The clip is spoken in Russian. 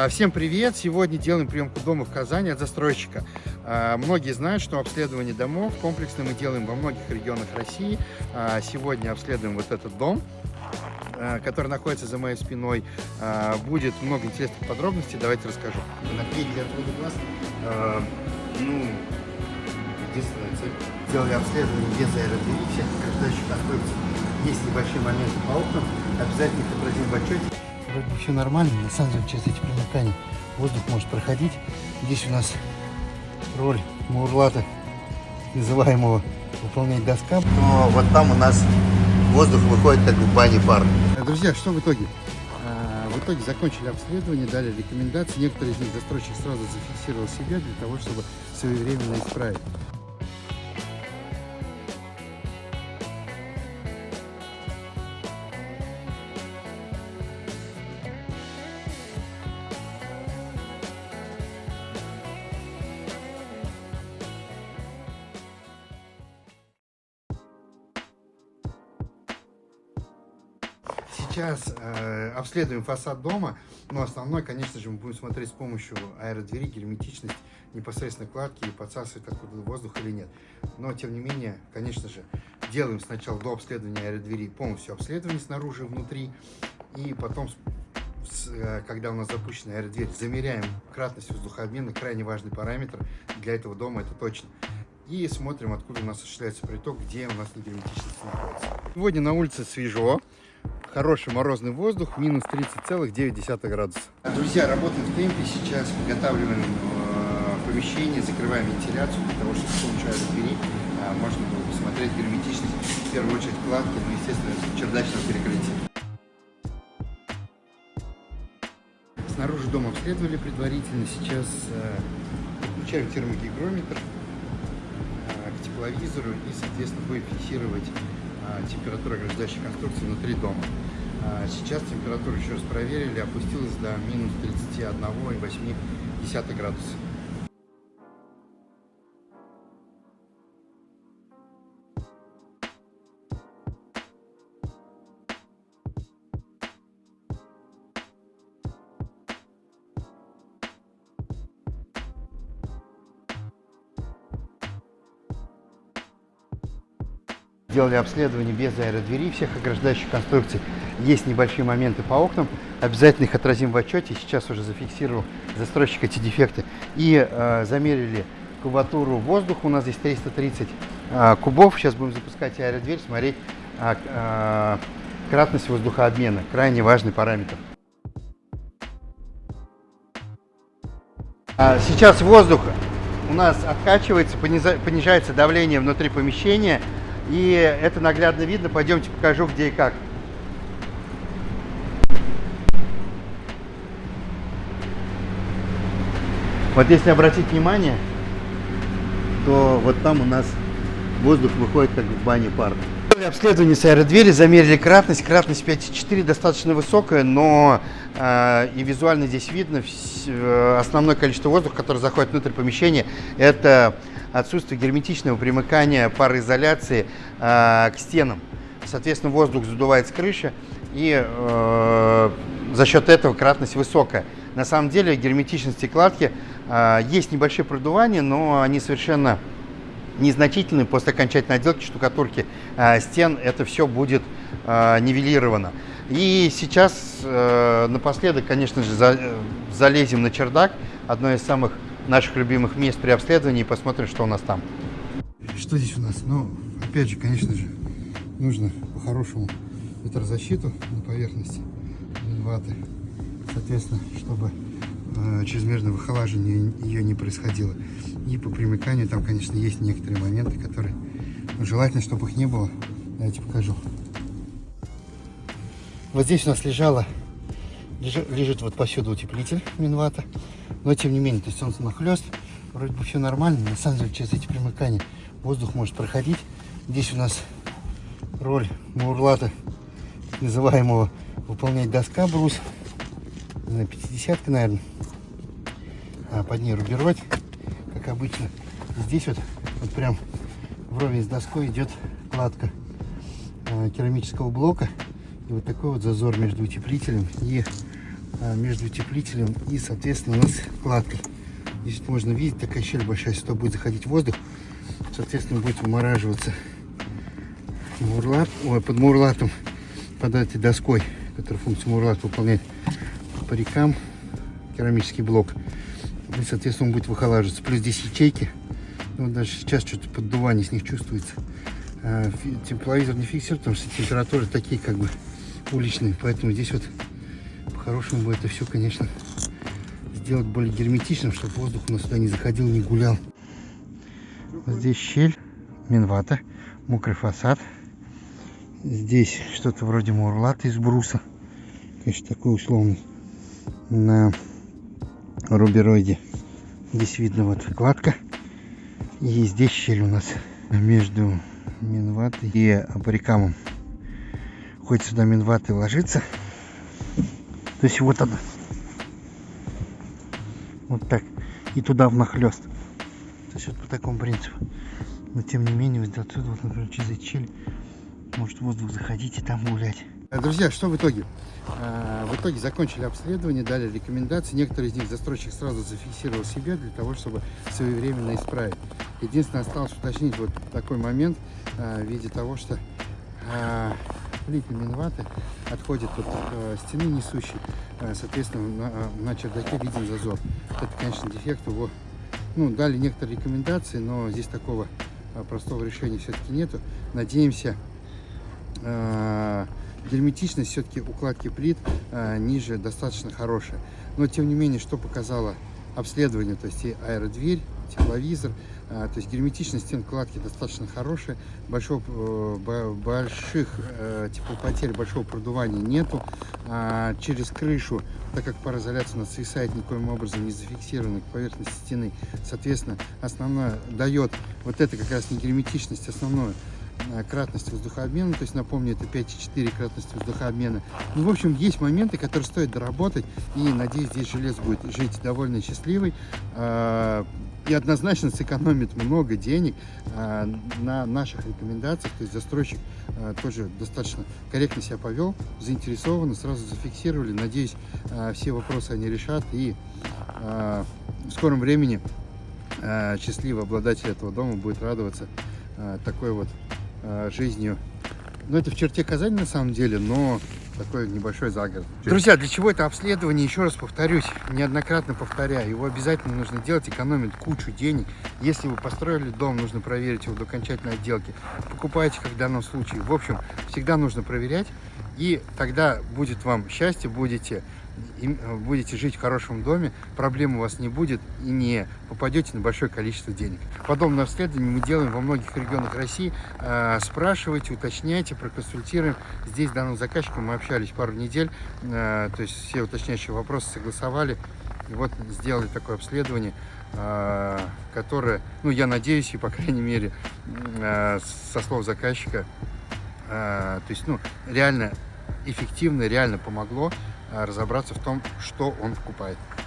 А, всем привет! Сегодня делаем приемку дома в Казани от застройщика. А, многие знают, что обследование домов комплексно мы делаем во многих регионах России. А, сегодня обследуем вот этот дом, который находится за моей спиной. Будет много интересных подробностей, давайте расскажу. Наклейки для отвода глаз. Ну, единственная цель. Делали обследование без аэродвери, всех ограждающих конструкций. Есть небольшие моменты по окнам, обязательно их отразим в отчете вроде бы все нормально, на самом деле через эти примыкания воздух может проходить. Здесь у нас роль мурлата, называемого, выполнять доска. Но вот там у нас воздух выходит как в бане пар. Друзья, что в итоге? А, в итоге закончили обследование, дали рекомендации. Некоторые из них застройщик сразу зафиксировал себя для того, чтобы своевременно исправить. Сейчас э, обследуем фасад дома, но основной, конечно же, мы будем смотреть с помощью аэродвери, герметичность, непосредственно кладки и подсасывает откуда воздух или нет. Но, тем не менее, конечно же, делаем сначала до обследования аэродвери полностью обследование снаружи и внутри, и потом, э, когда у нас запущена аэродверь, замеряем кратность воздухообмена, крайне важный параметр для этого дома, это точно и смотрим, откуда у нас осуществляется приток, где у нас негерметичность находится. Сегодня на улице свежо, хороший морозный воздух, минус 30,9 градуса. Друзья, работаем в темпе, сейчас подготавливаем э, помещение, закрываем вентиляцию для того, чтобы с помощью двери э, можно было посмотреть герметичность, в первую очередь кладки, ну, естественно, чердачного перекрытия. Снаружи дом обследовали предварительно, сейчас э, подключаем термогигрометр э, к тепловизору и, соответственно, будем фиксировать температура ограждающей конструкции внутри дома. А, сейчас температуру еще раз проверили, опустилась до минус 31,8 градуса. Делали обследование без аэродвери всех ограждающих конструкций. Есть небольшие моменты по окнам. Обязательно их отразим в отчете. Сейчас уже зафиксировал застройщик эти дефекты. И э, замерили кубатуру воздуха. У нас здесь 330 э, кубов. Сейчас будем запускать аэродверь, смотреть э, э, кратность воздухообмена. Крайне важный параметр. А сейчас воздух у нас откачивается, понижается давление внутри помещения. И это наглядно видно. Пойдемте покажу, где и как. Вот если обратить внимание, то вот там у нас воздух выходит как в бане пар. Обследование с аэродвери, замерили кратность. Кратность 5,4 достаточно высокая, но э, и визуально здесь видно э, основное количество воздуха, который заходит внутрь помещения, это отсутствие герметичного примыкания пароизоляции э, к стенам. Соответственно, воздух задувает с крыши, и э, за счет этого кратность высокая. На самом деле герметичности кладки э, есть небольшие продувания, но они совершенно незначительные. После окончательной отделки штукатурки э, стен это все будет э, нивелировано. И сейчас э, напоследок, конечно же, за, э, залезем на чердак, одно из самых наших любимых мест при обследовании и посмотрим, что у нас там. Что здесь у нас? Ну, опять же, конечно же, нужно по-хорошему ветрозащиту на поверхности ваты. Соответственно, чтобы э, чрезмерное выхолаживание ее не происходило. И по примыканию там, конечно, есть некоторые моменты, которые ну, желательно, чтобы их не было. Давайте покажу. Вот здесь у нас лежала, лежит, лежит вот повсюду утеплитель Минвата. Но тем не менее, то есть он нахлест, вроде бы все нормально. На самом деле через эти примыкания воздух может проходить. Здесь у нас роль мурлата, называемого, выполнять доска брус. На 50 наверное. А под ней рубероид, как обычно. Здесь вот, вот прям вровень с доской идет кладка э, керамического блока. И вот такой вот зазор между утеплителем и между утеплителем и, соответственно, у нас кладкой. Здесь можно видеть, такая щель большая, сюда будет заходить воздух, соответственно, будет вымораживаться мурлат, ой, под мурлатом, под этой доской, которая функцию мурлат выполняет по рекам, керамический блок. И, соответственно, он будет выхолаживаться. Плюс здесь ячейки, ну, даже сейчас что-то поддувание с них чувствуется. А, тепловизор не фиксирует, потому что температуры такие, как бы, уличные, поэтому здесь вот по-хорошему бы это все, конечно, сделать более герметичным, чтобы воздух у нас сюда не заходил, не гулял. Здесь щель, минвата, мокрый фасад. Здесь что-то вроде мурлата из бруса. Конечно, такой условный. На рубероиде. Здесь видно вот кладка. И здесь щель у нас между минватой и абарикамом. Хоть сюда минваты ложится. То есть вот она. Вот так. И туда внахлест. То есть вот по такому принципу. Но тем не менее, вот отсюда, вот, например, через щель может воздух заходить и там гулять. Э, друзья, что в итоге? Э, в итоге закончили обследование, дали рекомендации. Некоторые из них застройщик сразу зафиксировал себе для того, чтобы своевременно исправить. Единственное, осталось уточнить вот такой момент э, в виде того, что плитни минваты отходит от стены несущей. Соответственно, на, на чердаке виден зазор. Это, конечно, дефект его. Ну, дали некоторые рекомендации, но здесь такого простого решения все-таки нету. Надеемся, герметичность все-таки укладки плит э, ниже достаточно хорошая. Но тем не менее, что показало обследование, то есть и аэродверь, тепловизор, э, то есть герметичность стен кладки достаточно хорошая, большого, э, больших э, теплопотерь, большого продувания нету. А через крышу, так как пароизоляция у нас свисает никоим образом не зафиксирована к поверхности стены, соответственно, основное дает вот это как раз не герметичность, основное Э, кратность воздухообмена, то есть напомню, это 5,4 кратность воздухообмена. Ну, в общем, есть моменты, которые стоит доработать, и, надеюсь, здесь желез будет жить довольно счастливый, и однозначно сэкономит много денег э, на наших рекомендациях, то есть застройщик тоже достаточно корректно себя повел, заинтересованы, сразу зафиксировали, надеюсь, все вопросы они решат, и в скором времени счастливый обладатель этого дома будет радоваться такой вот Э, жизнью. Ну, это в черте Казани на самом деле, но такой небольшой загород. Друзья, для чего это обследование? Еще раз повторюсь, неоднократно повторяю, его обязательно нужно делать, экономит кучу денег. Если вы построили дом, нужно проверить его до окончательной отделки. Покупайте, как в данном случае. В общем, всегда нужно проверять, и тогда будет вам счастье, будете Э, будете жить в хорошем доме, проблем у вас не будет и не попадете на большое количество денег. Подобное обследование мы делаем во многих регионах России. Э, спрашивайте, уточняйте, проконсультируем. Здесь с данным заказчиком мы общались пару недель, э, то есть все уточняющие вопросы согласовали. И вот сделали такое обследование, которое, ну я надеюсь, и по крайней мере со слов заказчика, то есть ну реально эффективно, реально помогло разобраться в том, что он покупает.